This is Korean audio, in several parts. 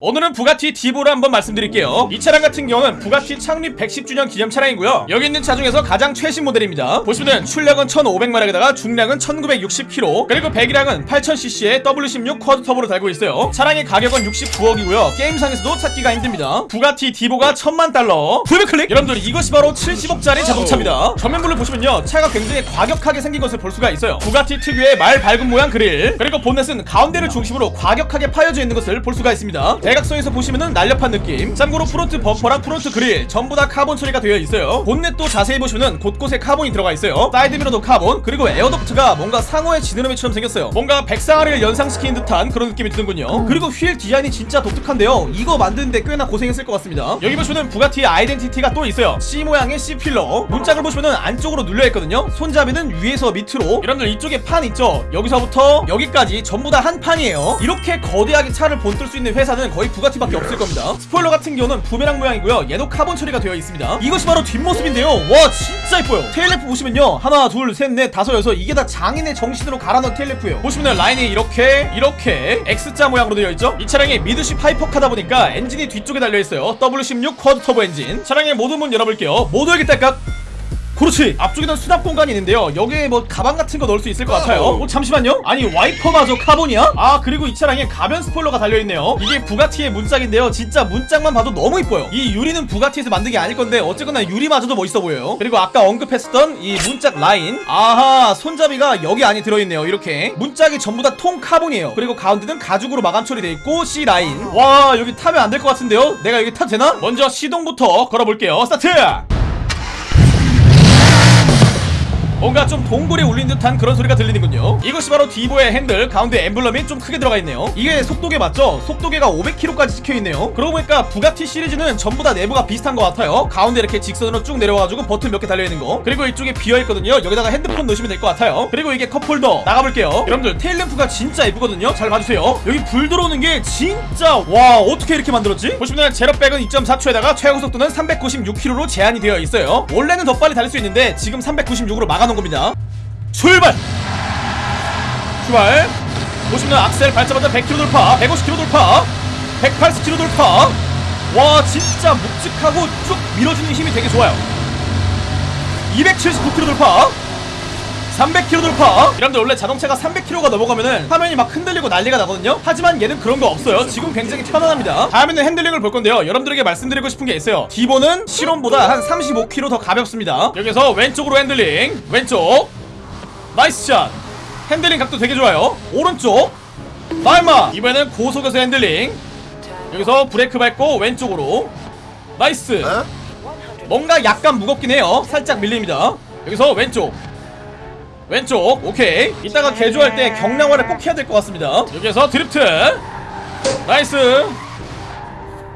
오늘은 부가티 디보를 한번 말씀드릴게요. 이 차량 같은 경우는 부가티 창립 110주년 기념 차량이고요. 여기 있는 차 중에서 가장 최신 모델입니다. 보시면 출력은 1500마력에다가 중량은 1960kg 그리고 배기량은 8000cc의 W16 quad 터보로 달고 있어요. 차량의 가격은 69억이고요. 게임상에서도 찾기가 힘듭니다. 부가티 디보가 1000만 달러. 풀클릭! 여러분들 이것이 바로 70억짜리 자동차입니다. 전면부를 보시면요 차가 굉장히 과격하게 생긴 것을 볼 수가 있어요. 부가티 특유의 말발굽 모양 그릴 그리고 본넷은 가운데를 중심으로 과격하게 파여져 있는 것을 볼 수가 있습니다 대각선에서 보시면은 날렵한 느낌. 참고로 프론트 범퍼랑 프론트 그릴 전부 다 카본 처리가 되어 있어요. 본넷도 자세히 보시면은 곳곳에 카본이 들어가 있어요. 사이드미러도 카본 그리고 air duct가 뭔가 상어의 지느러미처럼 생겼어요. 뭔가 백상아리를 연상시키는 듯한 그런 느낌이 드는군요. 그리고 휠 디자인이 진짜 독특한데요. 이거 만드는데 꽤나 고생했을 것 같습니다. 여기 보시면은 부가티의 아이덴티티가 또 있어요. C 모양의 C pillar. 문짝을 보시면은 안쪽으로 눌려있거든요. 손잡이는 위에서 밑으로. 여러분들 이쪽에 판 있죠? 여기서부터 여기까지 전부 다 한 판이에요. 이렇게 거대하게 차를 본뜰 수 있는 회사는 거의 부가티밖에 없을 겁니다. 스포일러 같은 경우는 부메랑 모양이고요. 얘도 카본 처리가 되어 있습니다. 이것이 바로 뒷모습인데요. 와 진짜 이뻐요. tail lamp 보시면요. 하나 둘 셋 넷 다섯 여섯. 이게 다 장인의 정신으로 갈아 넣은 tail lamp예요. 보시면 라인이 이렇게 이렇게 X자 모양으로 되어 있죠? 이 차량이 midship hypercar다 보니까 엔진이 뒤쪽에 달려있어요. W16 quad 터보 엔진. 차량의 모든 문 열어볼게요. 모두 열기 딸깍 그렇지. 앞쪽에는 수납 공간이 있는데요. 여기에 뭐 가방 같은 거 넣을 수 있을 것 같아요. 어, 잠시만요. 아니 와이퍼마저 카본이야? 아 그리고 이 차량에 가변 스포일러가 달려있네요. 이게 부가티의 문짝인데요. 진짜 문짝만 봐도 너무 이뻐요. 이 유리는 부가티에서 만든 게 아닐 건데 어쨌거나 유리마저도 멋있어 보여요. 그리고 아까 언급했었던 이 문짝 라인. 아하 손잡이가 여기 안에 들어있네요 이렇게. 문짝이 전부 다 통 카본이에요. 그리고 가운데는 가죽으로 마감 처리돼 있고 C 라인. 와 여기 타면 안 될 것 같은데요? 내가 여기 타도 되나? 먼저 시동부터 걸어볼게요. 스타트 뭔가 좀 동굴이 울린 듯한 그런 소리가 들리는군요. 이것이 바로 디보의 핸들 가운데 엠블럼이 좀 크게 들어가 있네요. 이게 속도계 맞죠? 속도계가 500km까지 찍혀있네요. 그러고 보니까 부가티 시리즈는 전부 다 내부가 비슷한 것 같아요. 가운데 이렇게 직선으로 쭉 내려와가지고 버튼 몇 개 달려있는 거. 그리고 이쪽에 비어있거든요. 여기다가 핸드폰 넣으시면 될 것 같아요. 그리고 이게 컵홀더. 나가볼게요. 여러분들 테일램프가 진짜 예쁘거든요? 잘 봐주세요. 여기 불 들어오는 게 진짜 와 어떻게 이렇게 만들었지? 보시면 제로백은 2.4초에다가 최고 속도는 396km로 제한이 되어 있어요. 원래는 더 빨리 달릴 수 있는데 지금 396으로 막아 놓은 겁니다. 출발! 출발! 보시면 악셀 밟자마자 100km 돌파, 150km 돌파, 180km 돌파. 와 진짜 묵직하고 쭉 밀어주는 힘이 되게 좋아요. 279km 돌파. 300km 돌파. 여러분들 원래 자동차가 300km가 넘어가면은 화면이 막 흔들리고 난리가 나거든요. 하지만 얘는 그런 거 없어요. 지금 굉장히 편안합니다. 다음에는 핸들링을 볼 건데요. 여러분들에게 말씀드리고 싶은 게 있어요. 기본은 시론보다 한 35kg 더 가볍습니다. 여기서 왼쪽으로 핸들링. 왼쪽. nice shot. 핸들링 각도 되게 좋아요. 오른쪽. 나임마 이번에는 고속에서 핸들링. 여기서 브레이크 밟고 왼쪽으로. nice. 뭔가 약간 무겁긴 해요. 살짝 밀립니다. 여기서 왼쪽 왼쪽 오케이. 이따가 개조할 때 경량화를 꼭 해야 될 것 같습니다. 여기에서 드리프트. nice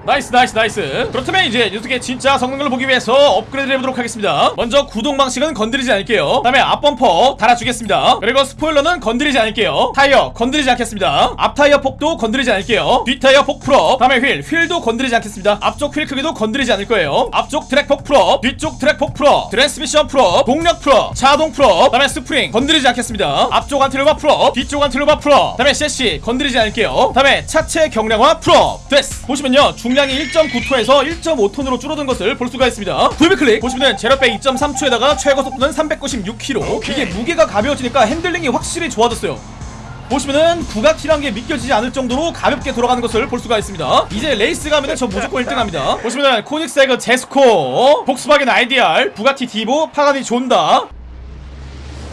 nice nice nice. 그렇다면 이제 녀석의 진짜 성능을 보기 위해서 업그레이드를 해보도록 하겠습니다. 먼저 구동 방식은 건드리지 않을게요. 다음에 앞범퍼 달아주겠습니다. 그리고 스포일러는 건드리지 않을게요. 타이어 건드리지 않겠습니다. 앞타이어 폭도 건드리지 않을게요. 뒷타이어 폭 full up. 다음에 휠 휠도 건드리지 않겠습니다. 앞쪽 휠 크기도 건드리지 않을 거예요. 앞쪽 트랙 폭 풀업. 뒤쪽 트랙 폭 풀업. 트랜스미션 풀업. 동력 풀업. 차동 풀업. 다음에 스프링 건드리지 않겠습니다. 앞쪽 안티로바 풀업. 뒤쪽 안티로바 풀업. 다음에 섀시 건드리지 않을게요. 다음에 차체 경량화 full up. 됐어. 보시면요. 중량이 1.9톤에서 1.5톤으로 줄어든 것을 볼 수가 있습니다. 구입 클릭 보시면은 제로백 2.3초에다가 최고 속도는 396km 이게 무게가 가벼워지니까 핸들링이 확실히 좋아졌어요. 보시면은 부가티란 게 믿겨지지 않을 정도로 가볍게 돌아가는 것을 볼 수가 있습니다. 이제 레이스 가면은 저 무조건 1등합니다. 보시면은 코닉세그 제스코 폭스바겐 IDR 부가티 디보 파가니 존다.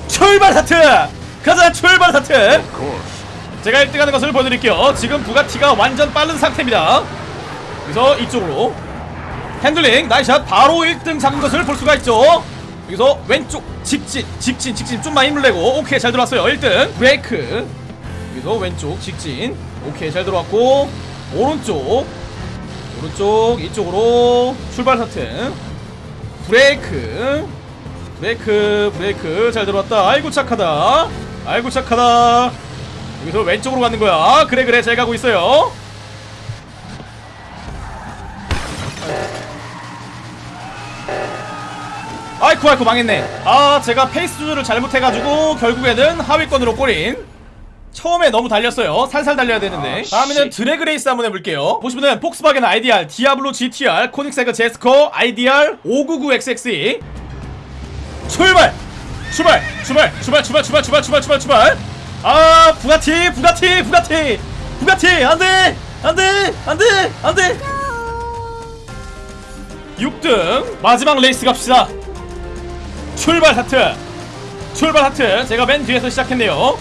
출발 스타트! 가자 출발 스타트! 제가 1등하는 것을 보여드릴게요. 지금 부가티가 완전 빠른 상태입니다 여기서 이쪽으로 핸들링 nice shot. 바로 1등 잡은 것을 볼 수가 있죠. 여기서 왼쪽 직진 직진 직진 좀만 힘을 내고 오케이 잘 들어왔어요. 1등 브레이크. 여기서 왼쪽 직진 오케이 잘 들어왔고 오른쪽 오른쪽 이쪽으로 출발 스타트 브레이크 브레이크 브레이크. 잘 들어왔다. 아이고 착하다. 아이고 착하다. 여기서 왼쪽으로 가는 거야. 그래 그래 잘 가고 있어요 아이쿠 아이쿠 망했네 아 제가 페이스 조절을 잘못해가지고 결국에는 하위권으로 골인 처음에 너무 달렸어요 살살 달려야 되는데 다음에는 drag race 한번 해볼게요 보시면은 폭스바겐 IDR, 디아블로 GTR, 코닉세그 제스코, IDR 599XXE 출발! 출발! 출발! 출발! 출발! 출발! 출발! 출발! 출발! 출발! 아 부가티! 부가티! 부가티! 부가티! 안돼! 안돼! 안돼! 안돼! 6등 마지막 레이스 갑시다 출발 스타트. 출발 스타트. 제가 맨 뒤에서 시작했네요.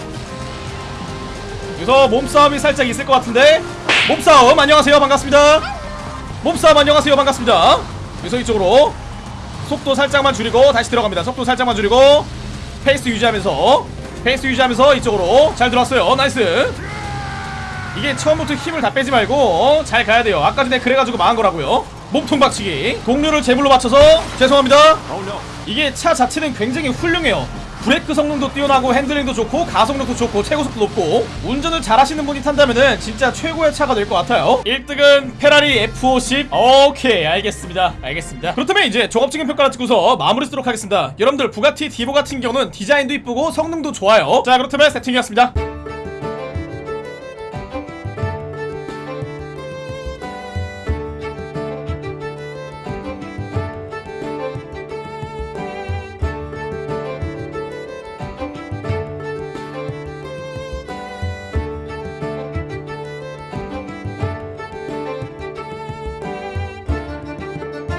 여기서 몸싸움이 살짝 있을 것 같은데. 몸싸움. 안녕하세요. 반갑습니다. 몸싸움. 안녕하세요. 반갑습니다. 여기서 이쪽으로 속도 살짝만 줄이고 다시 들어갑니다. 속도 살짝만 줄이고 페이스 유지하면서 페이스 유지하면서 이쪽으로 잘 들어왔어요. nice. 이게 처음부터 힘을 다 빼지 말고 어, 잘 가야 돼요. 아까 전에 그래가지고 망한 거라고요 몸통 박치기. 동료를 제물로 맞춰서 죄송합니다. 이게 차 자체는 굉장히 훌륭해요. 브레이크 성능도 뛰어나고 핸들링도 좋고 가속력도 좋고 최고속도 높고 운전을 잘하시는 분이 탄다면은 진짜 최고의 차가 될 것 같아요. 1등은 페라리 F50 오케이 알겠습니다. 알겠습니다. 그렇다면 이제 종합적인 평가를 찍고서 마무리 짓도록 하겠습니다. 여러분들 부가티 디보 같은 경우는 디자인도 이쁘고 성능도 좋아요. 자 그렇다면 세팅이었습니다